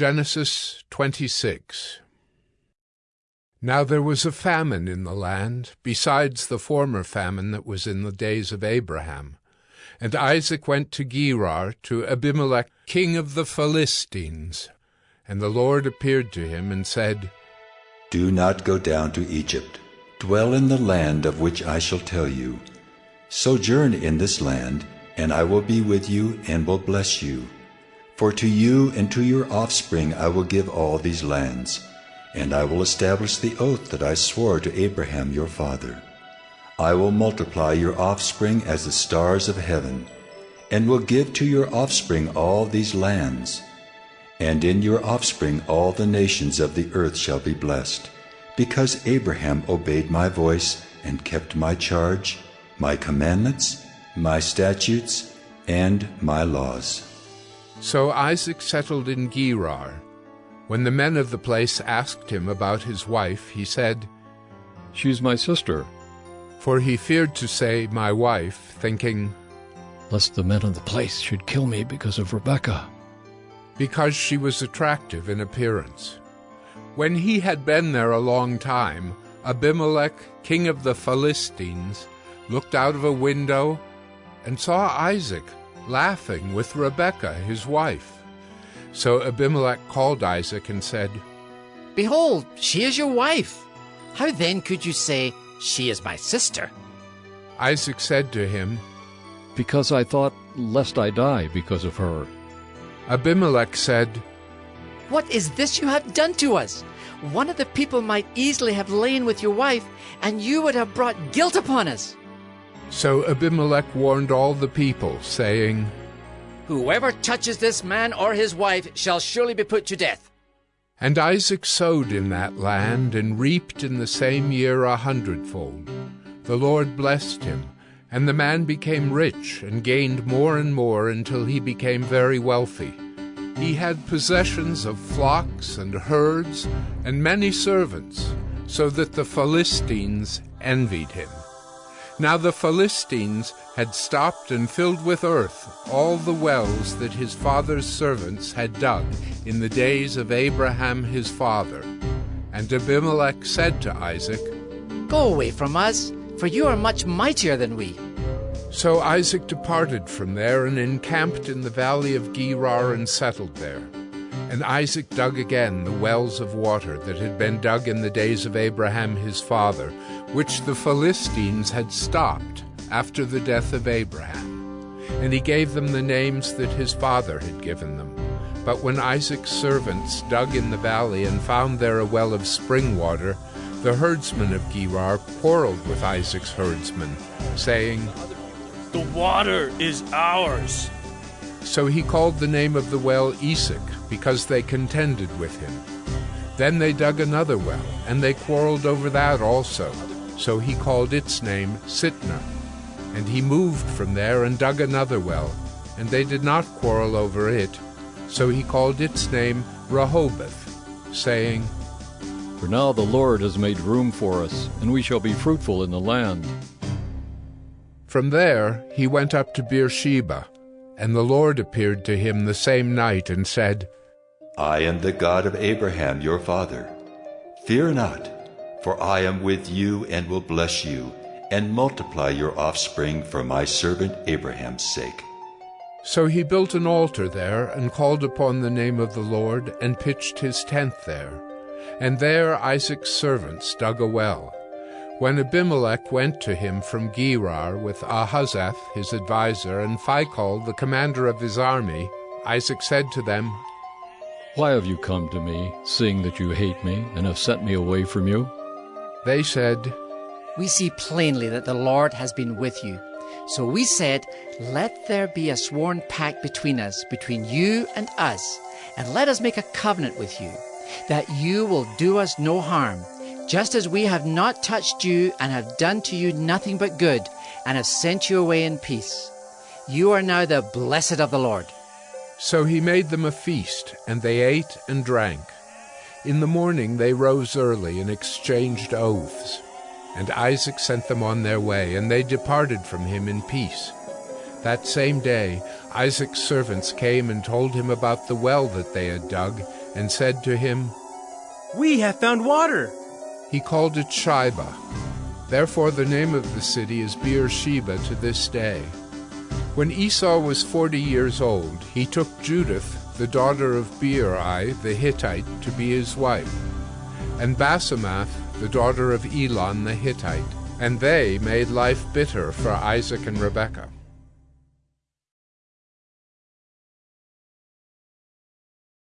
Genesis 26 Now there was a famine in the land, besides the former famine that was in the days of Abraham. And Isaac went to Gerar to Abimelech king of the Philistines. And the Lord appeared to him and said, Do not go down to Egypt. Dwell in the land of which I shall tell you. Sojourn in this land, and I will be with you and will bless you. For to you and to your offspring I will give all these lands, and I will establish the oath that I swore to Abraham your father. I will multiply your offspring as the stars of heaven, and will give to your offspring all these lands. And in your offspring all the nations of the earth shall be blessed, because Abraham obeyed my voice and kept my charge, my commandments, my statutes, and my laws. So Isaac settled in Gerar. When the men of the place asked him about his wife, he said, She's my sister. For he feared to say, My wife, thinking, Lest the men of the place should kill me because of Rebekah. Because she was attractive in appearance. When he had been there a long time, Abimelech, king of the Philistines, looked out of a window and saw Isaac laughing with Rebekah his wife. So Abimelech called Isaac and said, Behold, she is your wife. How then could you say, She is my sister? Isaac said to him, Because I thought, lest I die because of her. Abimelech said, What is this you have done to us? One of the people might easily have lain with your wife, and you would have brought guilt upon us. So Abimelech warned all the people, saying, Whoever touches this man or his wife shall surely be put to death. And Isaac sowed in that land, and reaped in the same year a hundredfold. The Lord blessed him, and the man became rich, and gained more and more until he became very wealthy. He had possessions of flocks and herds, and many servants, so that the Philistines envied him. Now the Philistines had stopped and filled with earth all the wells that his father's servants had dug in the days of Abraham his father. And Abimelech said to Isaac, Go away from us, for you are much mightier than we. So Isaac departed from there and encamped in the valley of Gerar and settled there. And Isaac dug again the wells of water that had been dug in the days of Abraham his father, which the Philistines had stopped after the death of Abraham. And he gave them the names that his father had given them. But when Isaac's servants dug in the valley and found there a well of spring water, the herdsmen of Gerar quarreled with Isaac's herdsmen, saying, The water is ours. So he called the name of the well Esek, because they contended with him. Then they dug another well, and they quarreled over that also. So he called its name Sitnah. And he moved from there and dug another well, and they did not quarrel over it. So he called its name Rehoboth, saying, For now the Lord has made room for us, and we shall be fruitful in the land. From there he went up to Beersheba, and the Lord appeared to him the same night and said, I am the God of Abraham your father. Fear not, for I am with you and will bless you, and multiply your offspring for my servant Abraham's sake. So he built an altar there, and called upon the name of the Lord, and pitched his tent there. And there Isaac's servants dug a well. When Abimelech went to him from Gerar with Ahuzzath his adviser, and Phicol the commander of his army, Isaac said to them, Why have you come to me, seeing that you hate me, and have sent me away from you? They said, We see plainly that the Lord has been with you. So we said, Let there be a sworn pact between us, between you and us, and let us make a covenant with you, that you will do us no harm, just as we have not touched you and have done to you nothing but good, and have sent you away in peace. You are now the blessed of the Lord. So he made them a feast, and they ate and drank. In the morning they rose early and exchanged oaths. And Isaac sent them on their way, and they departed from him in peace. That same day Isaac's servants came and told him about the well that they had dug, and said to him, We have found water. He called it Shibah. Therefore the name of the city is Beersheba to this day. When Esau was forty years old, he took Judith, the daughter of Beeri the Hittite, to be his wife, and Basemath, the daughter of Elon the Hittite, and they made life bitter for Isaac and Rebekah.